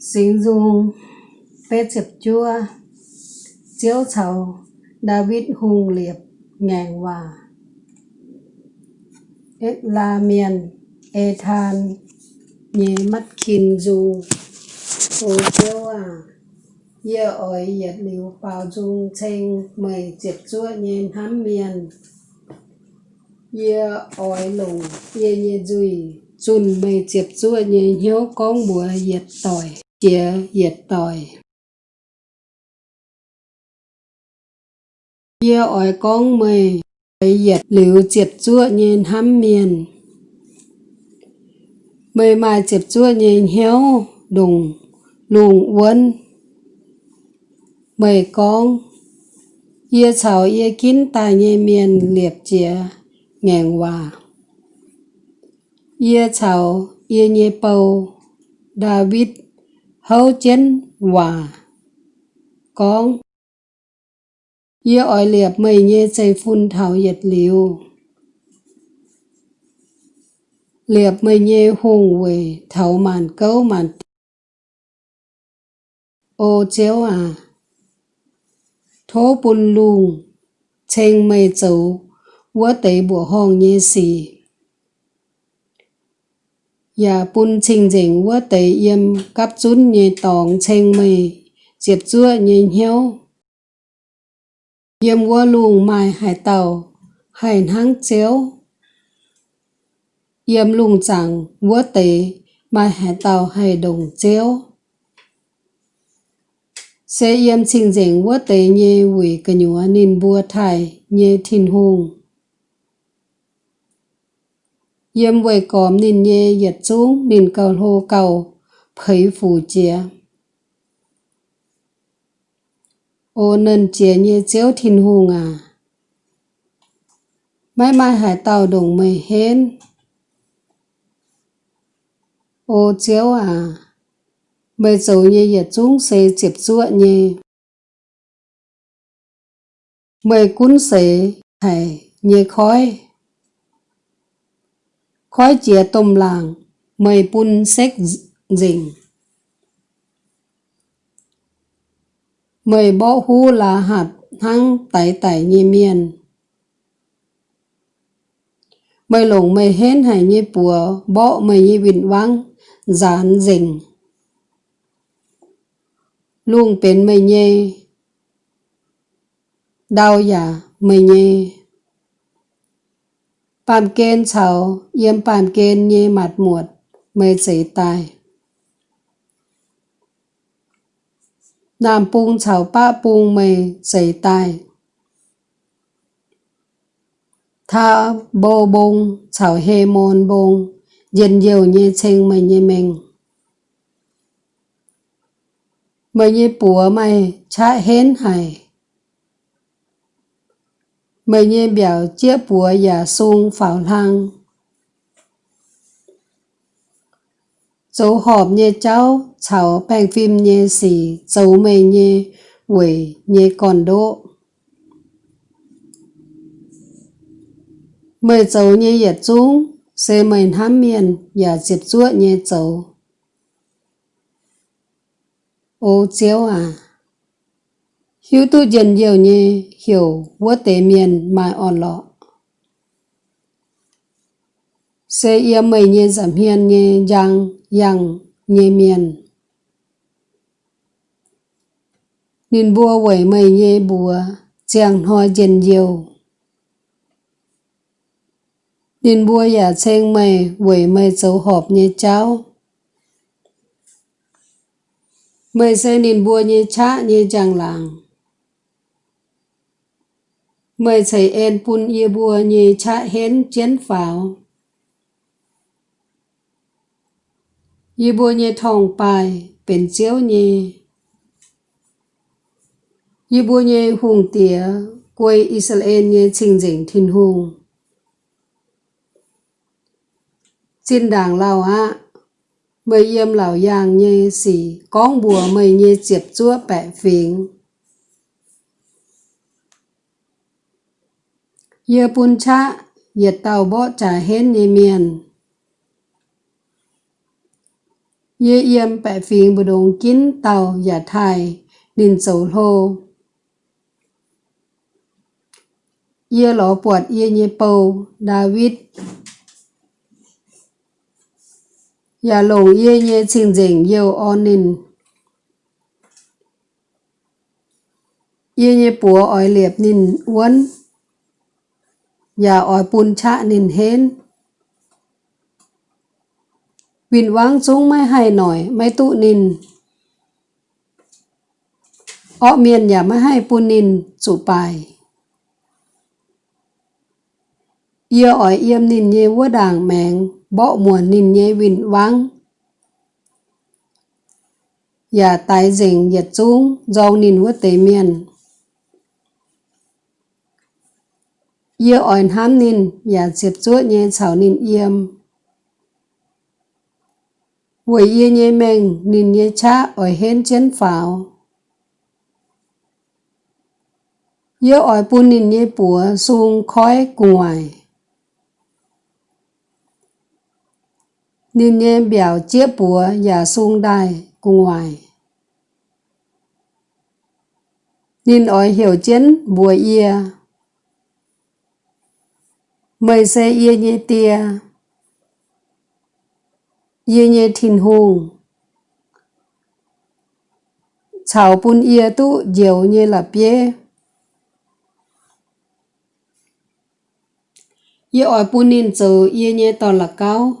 Sinh dung Bê chập chua, Chiếu chầu David hùng liệp, ngàn hòa. Ết la miền, Ê than Nhí mắt kinh dung Hồ chiếu à Yê ỏi yết liu bao dung chênh Mời chập chua nhên hám miền. Yê ổi lùng Yê nhê duy Chun mây chụp chua nhê hiếu con bùa nhiệt tỏi chia diệt tội. Chia ỏi con mày ấy diệt liu diệt chua nhìn hăm miền. Mày mà diệt chua nhìn hiếu đùng lùng uốn. Mày con ye chào ye kín tài nhê miền liệp chia ngàn hòa. Ye chào ye nhê bầu, David hấu chén hòa. Con. Yêu ỏi liệp mây nhê xây phun thảo yết liều liệp mây nhê hùng về thảo màn câu màn ô chéo à. Thố bùn lùng chênh mây châu vua tế bùa hòn nhê xì. Dạ, ya bun chinh ding wa te yem kap chun nye tong cheng mei diệp chua nye hiếu yem wa lung mai hải tàu, hải hang chéo. Yem lung chẳng wa te mai hải tàu hải đồng chéo. Sẽ yem chinh ding wa te nye wi ka nyua nin bua thai nye thin hùng yếm về còm nín nhẹ yết xuống, nín cầu hô cầu, phấy phủ chia ô nên chia nhẹ chéo thiên hùng à Mai mai hải tàu đồng mây hên ô chéo à bây giờ nhẹ yết xuống sẽ chịp chúa nhẹ mây cún sẽ thầy nhẹ khói khói chia tôm làng, mây pun xếch dình mây bó hú là hạt hăng tẩy tẩy như miền. Mây lồng mây hên hay như bùa bó mây như vịnh vắng dán dình luôn bên mây nhê đau giả mây nhê. Pàm kên chào, yếm pàm kên nhê mặt muột, mê chế tài. Nam bung chào ba bung mê chế tài. Tha bô bung chào hê môn bung, yên nhiều nhê chênh mê nhê mình. Mê nhê bùa mê chá hên hải. Mày nhé biểu chia bùa giả sung phảo lăng. Dấu họp nhé cháu, cháu bèn phim nhé xì, dấu mày nhé quỷ nhé còn đỗ. Mày dấu nhé yết chung, xe mày hám miền, giả dịp chuột nhé dấu. Ô chéo à. Hiếu tu dần nhiều nhé hiểu vô tế miền mai on lọ. Sẽ yếm mây nhé giảm hiền nhé giang yang nhé miền. Nên bùa quẩy mây nhé bùa chàng hoa dần nhiều. Nên bùa giả chênh mây quẩy mây dấu họp nhé cháu. Mây sẽ nên bùa nhé chá nhé chàng làng mời thầy en pun ye bùa nhì cha hén chén pháo. Ye bùa nhì thong bài bền chiếu nhì. Ye bùa nhì hùng tía quay Israel nhì trình dĩnh thiên hùng. Xin đảng lào á, mời yếm lào giang nhì xỉ con bùa mời nhì chiếp chúa bẻ phiền. Ye pun cha, ye tàu bo cha hen ye miền. Ye yếm bẻ phiền bù đồng kín tàu giả thai nín sầu lô. Ye lọ bọt ye nhê bầu David. Giả lồng ye nhê trình dình yêu on nín. Ye nhê bùa ỏi liệp nín uốn. Giả ỏi bùn chạ nín hên. วินวังจุ้งไม่ให้หน่อย ไม่ตุนินอ้อเมียนอย่าไม่ให้ปุนินจุไปเอียอ่อยเอี่ยมนินเยวัวด่างแมงเบาหมวนนินเยวินวังอย่าตายเจิงอย่าจุ้งจองนินวัวเตเมียน Yêu ổn hám nín, và dịp chúa nhé chào nín yêm. Vui yêu nhé mình, nín nhé cha ỏi hên chân pháo. Yêu ỏi bu nín nhé bùa xuống khói ngoài. Nín nhé biểu chiếc bùa và xuống đài ngoài. Nín ỏi hiểu chân bùa yêu. Mời xe ye nhê tia. Ye nye thìn hùng. Chào bún ye tu diều nye là bia ye ỏi bún nín chờ ye nye to là cao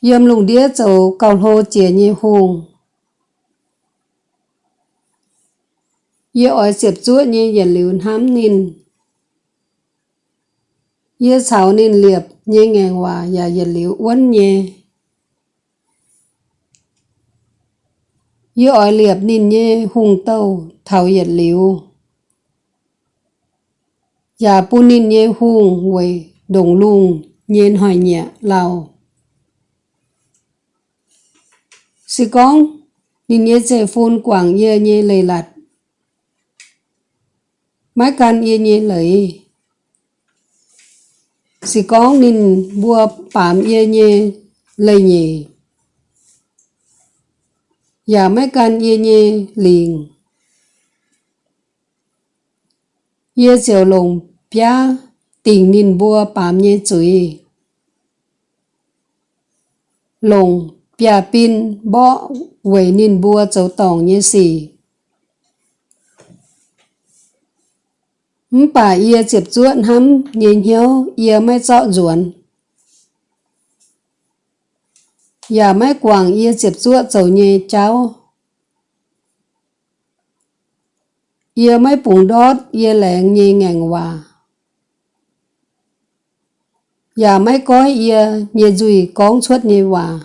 yếm lùng đĩa chờ cầu hô chia nye hùng. Ye ỏi xếp chuột nye yên liu hám nín ye chào nên liệp nhé ngàn hòa, và vật liệu uốn nhé. Yêu ỏi liệp nên nhé hùng tàu thảo vật liệu. Và bu nên nhé hùng quầy đồng lùng nhiên hỏi nhẹ lào sĩ con, nên nhé dễ phôn quảng ye nhé lầy lạt mái can ye nhé lấy si con nín bua bám ye nhê lây nhì. Và mấy can ye nhê liền. Ye chiều lồng pia tình nín bua bám ye chuối lồng pia pin bỏ quẩy nín bua châu tòng ye xì bà ia chịp chuộn hăm nhìn hiếu ia mới chọn ruộn Dạ mấy quảng ia chịp chuộn dầu nhê cháu Ia mấy bụng đốt ia lẹn nhê ngàn hòa Dạ mấy cói ia nhê dùi con suốt nhê hòa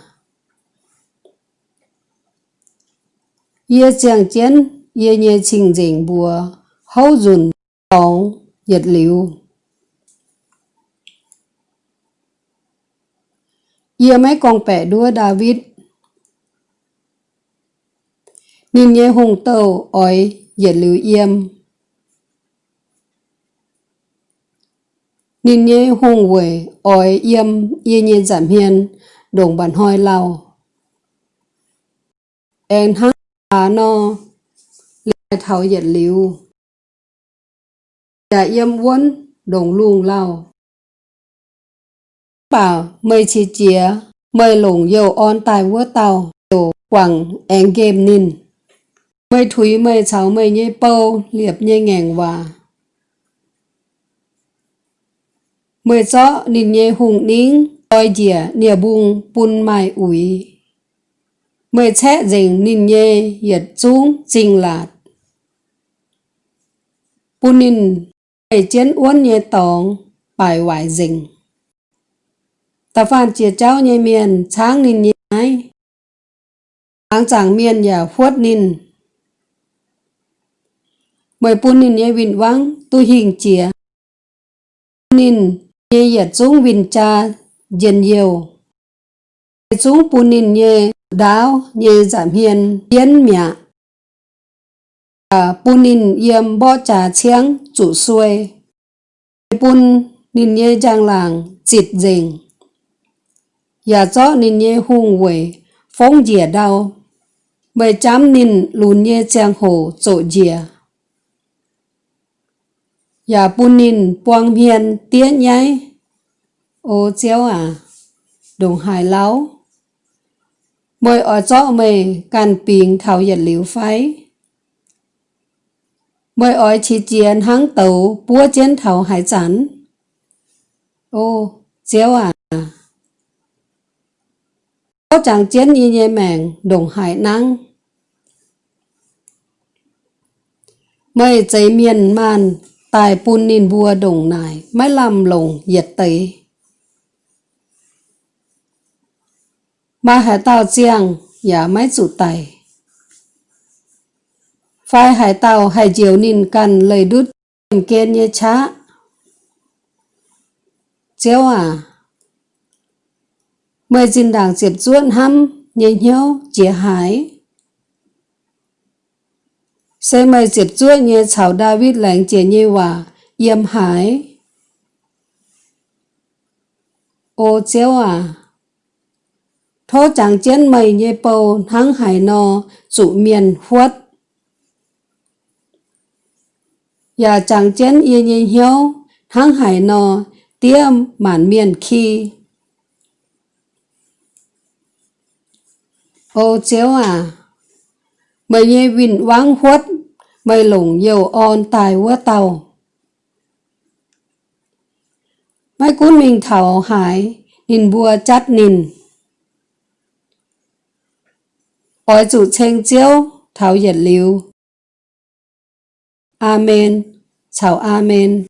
Ia chàng chén ia nhê trình dình bùa hấu dùn Bộ dịch liệu. Giờ mấy con bẻ đua David. Nhìn nhé hùng tàu ỏi dịch liệu yêm Nhìn nhé hùng quệ ỏi yêm yên nhiên giảm hiền đồng bản hoi lao En hát á no lại thảo dịch liệu. Dạ yếm uốn đồng luồng lao. Bảo mây chi chía, mây lồng dầu on tài vua tàu, dầu quẳng én game nín. mây thúy mây cháu mây nhây bâu, liệp nhây ngàng hòa. mây gió nín nhây hùng nín, oi dìa nìa bùng bùn mai ủi. mây chẽ dình nín nhây, hiệt chung trình lạt. Bun nín Bảy chiến uốn nhẹ tổng, bài hoài dình. Ta phản chia cháu nhẹ miền, sáng nín nhẹ ái. Sáng chẳng miền giả khuất nín. Mời bún nín nhẹ vinh vắng, tu hình chia. Nín nhẹ yết xuống vinh cha, dần nhiều. Xuống bún nín nhẹ đáo, nhẹ giảm hiền, tiến mẹ à bún nín yếm bó trà chiang chủ xuôi bún nín nhê giang làng chịt dình Nhà cho nên nhé hung quỷ, phong dìa đau. Mười chám nên lùn nhé chang hồ chỗ dìa. Nhà bún nên buông hiền tiết nhái, Ô chéo à, đồng hài láo. Mời ở chỗ mày càn bình thảo nhật liễu phái mới ở chỉ chiến hăng tàu búa chiến thảo hải sản Ô, chéo à. Có chẳng chiến như nhẹ mẹng đồng hải năng. mới giấy miền man tài bùn nín bùa đồng nải mới làm lồng nhiệt tế. Mà hải tàu chiang giả máy chủ tài. Phai hải tàu hải diều nín cần lời đút. Kiên như chá. Chéo à, mời dinh đảng diệp ruộn hăm nhẹ nhau chia hải, sẽ mời diệp ruộn như chảo David lãnh chia như hòa yếm hải, ô chéo à. Thô chẳng chén mày như bầu hăng hải nò dụ miền huất và chẳng chén yên yên hiếu hăng hải nò tiêm màn miền khi. Ô chéo à mày nhê vinh vắng khuất, mày lủng dầu on tài quá tàu mày cún mình thảo hải nhìn bùa chát nhìn ỏi chủ chênh chiếu, thảo nhiệt liu Amen. chào Amen